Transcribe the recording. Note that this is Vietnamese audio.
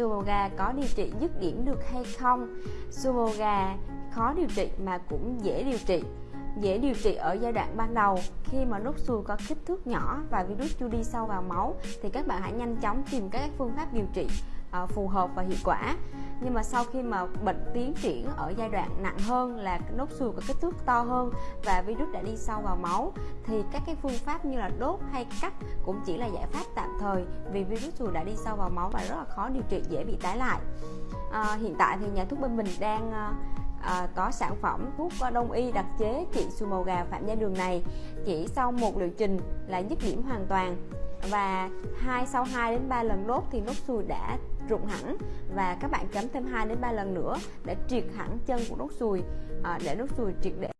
Sumo gà có điều trị dứt điểm được hay không? Sumo gà khó điều trị mà cũng dễ điều trị dễ điều trị ở giai đoạn ban đầu khi mà nốt ruồi có kích thước nhỏ và virus chưa đi sâu vào máu thì các bạn hãy nhanh chóng tìm các phương pháp điều trị uh, phù hợp và hiệu quả nhưng mà sau khi mà bệnh tiến triển ở giai đoạn nặng hơn là nốt ruồi có kích thước to hơn và virus đã đi sâu vào máu thì các cái phương pháp như là đốt hay cắt cũng chỉ là giải pháp tạm thời vì virus dù đã đi sâu vào máu và rất là khó điều trị dễ bị tái lại. À, hiện tại thì nhà thuốc bên mình đang à, à có sản phẩm thuốc đông y đặc chế trị sùi màu gà phạm gia đường này chỉ sau một liệu trình là dứt điểm hoàn toàn. Và hai sau 2 đến 3 lần đốt thì nốt ruồi đã rụng hẳn và các bạn chấm thêm 2 đến 3 lần nữa để triệt hẳn chân của nốt ruồi à, để nốt ruồi triệt để